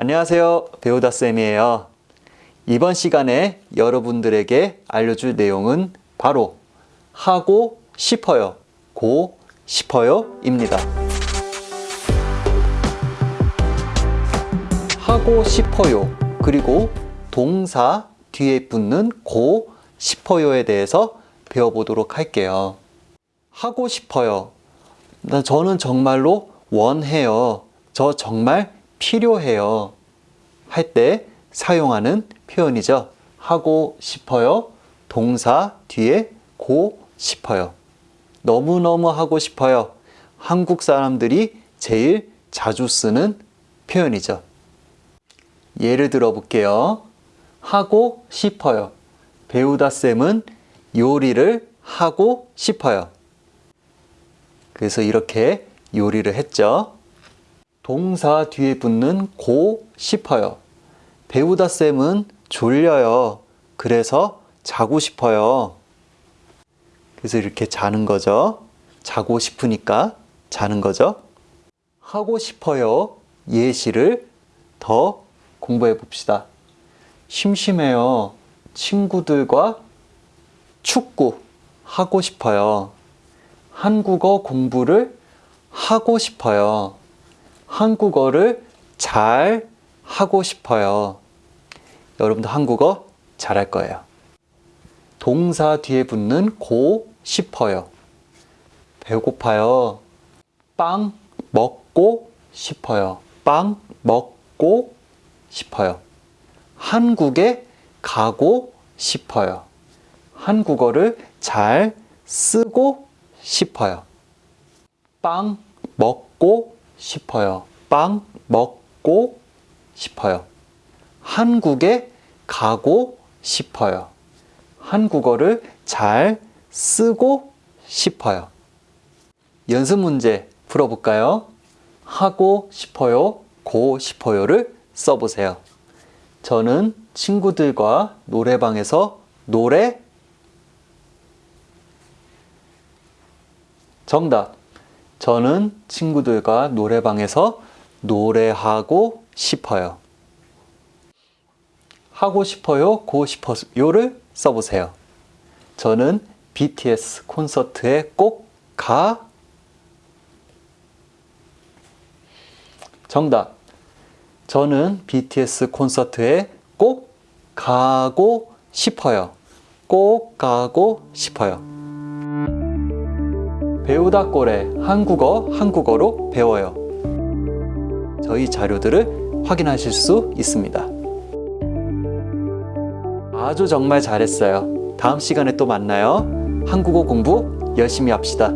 안녕하세요. 배우다쌤이에요. 이번 시간에 여러분들에게 알려줄 내용은 바로 하고 싶어요, 고 싶어요 입니다. 하고 싶어요, 그리고 동사 뒤에 붙는 고 싶어요에 대해서 배워보도록 할게요. 하고 싶어요. 나 저는 정말로 원해요. 저 정말 필요해요. 할 때 사용하는 표현이죠. 하고 싶어요. 동사 뒤에 고 싶어요. 너무너무 하고 싶어요. 한국 사람들이 제일 자주 쓰는 표현이죠. 예를 들어 볼게요. 하고 싶어요. 배우다 쌤은 요리를 하고 싶어요. 그래서 이렇게 요리를 했죠. 동사 뒤에 붙는 고 싶어요. 배우다 쌤은 졸려요. 그래서 자고 싶어요. 그래서 이렇게 자는 거죠. 자고 싶으니까 자는 거죠. 하고 싶어요. 예시를 더 공부해 봅시다. 심심해요. 친구들과 축구 하고 싶어요. 한국어 공부를 하고 싶어요. 한국어를 잘 하고 싶어요. 여러분도 한국어 잘할 거예요. 동사 뒤에 붙는 고 싶어요. 배고파요. 빵 먹고 싶어요. 빵 먹고 싶어요. 한국에 가고 싶어요. 한국어를 잘 쓰고 싶어요. 빵 먹고 싶어요. 빵 먹고 싶어요. 한국에 가고 싶어요. 한국어를 잘 쓰고 싶어요. 연습 문제 풀어볼까요? 하고 싶어요, 고 싶어요를 써보세요. 저는 친구들과 노래방에서 노래 정답. 저는 친구들과 노래방에서 노래하고 싶어요. 하고 싶어요, 고 싶어요를 써보세요. 저는 BTS 콘서트에 꼭 가. 정답. 저는 BTS 콘서트에 꼭 가고 싶어요. 꼭 가고 싶어요. 배우다 꼬레 한국어 한국어로 배워요. 저희 자료들을 확인하실 수 있습니다. 아주 정말 잘했어요. 다음 시간에 또 만나요. 한국어 공부 열심히 합시다.